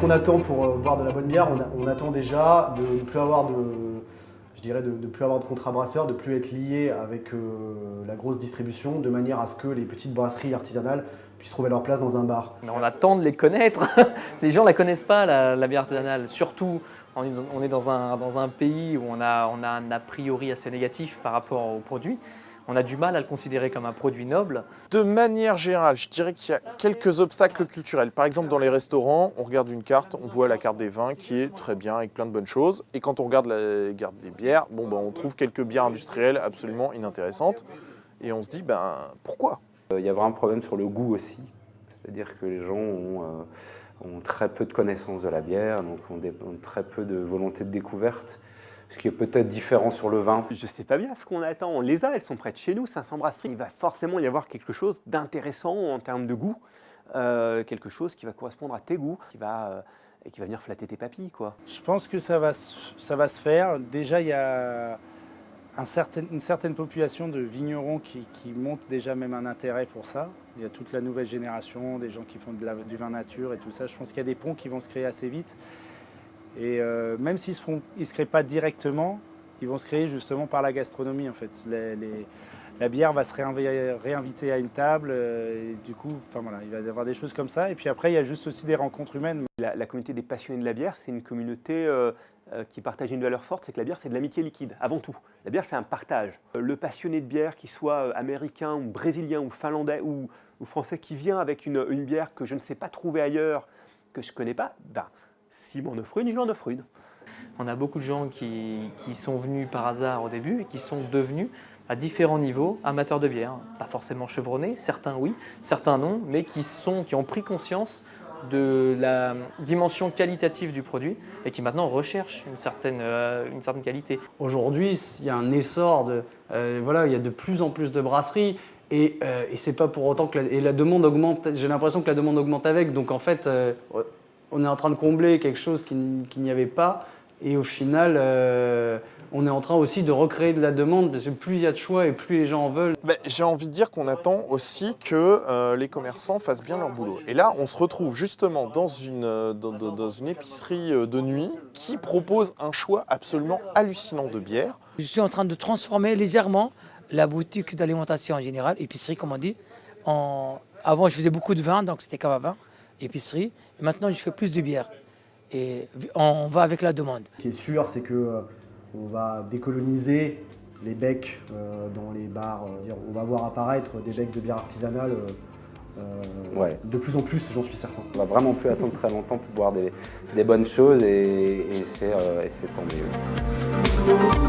qu'on attend pour euh, boire de la bonne bière on, attend déjà de ne plus avoir de, je dirais de, plus avoir de contrat brasseur, de plus être lié avec euh, la grosse distribution, de manière à ce que les petites brasseries artisanales puissent trouver leur place dans un bar. On attend de les connaître. les gens ne la connaissent pas, la, bière artisanale. Surtout, on est dans un, dans un pays où on a, on a un a priori assez négatif par rapport aux produits on a du mal à le considérer comme un produit noble. De manière générale, je dirais qu'il y a quelques obstacles culturels. Par exemple, dans les restaurants, on regarde une carte, on voit la carte des vins qui est très bien, avec plein de bonnes choses. Et quand on regarde la carte des bières, bon, ben, on trouve quelques bières industrielles absolument inintéressantes. Et on se dit, ben pourquoi? Il y a vraiment un problème sur le goût aussi. C'est-à-dire que les gens ont, euh, très peu de connaissances de la bière, donc ont très peu de volonté de découverte ce qui est peut-être différent sur le vin. Je ne sais pas bien ce qu'on attend. On les a, elles sont près de chez nous, 500 brasseries. Il va forcément y avoir quelque chose d'intéressant en termes de goût, euh, quelque chose qui va correspondre à tes goûts, qui va, euh, et qui va venir flatter tes papilles. Quoi. Je pense que ça va, ça va se faire. Déjà, il y a un certain, une certaine population de vignerons qui, qui montent déjà même un intérêt pour ça. Il y a toute la nouvelle génération, des gens qui font de la, du vin nature et tout ça. Je pense qu'il y a des ponts qui vont se créer assez vite. Et euh, même s'ils ne se créent pas directement, ils vont se créer justement par la gastronomie en fait. la bière va se réinviter à une table, euh, et du coup, enfin, voilà, il va y avoir des choses comme ça. Et puis après, il y a juste aussi des rencontres humaines. La, communauté des passionnés de la bière, c'est une communauté euh, qui partage une valeur forte, c'est que la bière, c'est de l'amitié liquide, avant tout. La bière, c'est un partage. Le passionné de bière, qu'il soit américain ou brésilien ou finlandais ou, français, qui vient avec une, bière que je ne sais pas trouver ailleurs, que je ne connais pas, ben, si une, je lui en offre une. On a beaucoup de gens qui, sont venus par hasard au début et qui sont devenus à différents niveaux amateurs de bière. Pas forcément chevronnés, certains oui, certains non, mais qui, sont, qui ont pris conscience de la dimension qualitative du produit et qui maintenant recherchent une certaine, euh, une certaine qualité. Aujourd'hui, il y a un essor, de, euh, voilà, il y a de plus en plus de brasseries et, euh, et c'est pas pour autant que la, et la demande augmente, j'ai l'impression que la demande augmente avec, donc en fait, on est en train de combler quelque chose qu'il n'y avait pas. Et au final, euh, on est en train aussi de recréer de la demande parce que plus il y a de choix et plus les gens en veulent. J'ai envie de dire qu'on attend aussi que euh, les commerçants fassent bien leur boulot. Et là, on se retrouve justement dans une, euh, dans, une épicerie de nuit qui propose un choix absolument hallucinant de bières. Je suis en train de transformer légèrement la boutique d'alimentation en général, épicerie comme on dit. En... Avant, je faisais beaucoup de vin, donc c'était cave à vin épicerie. Et maintenant, je fais plus de bière. Et on va avec la demande. Ce qui est sûr, c'est qu'on euh, va décoloniser les becs euh, dans les bars. Euh, on va voir apparaître des becs de bière artisanale de plus en plus, j'en suis certain. On va vraiment plus attendre très longtemps pour boire des, bonnes choses et, et c'est tant mieux.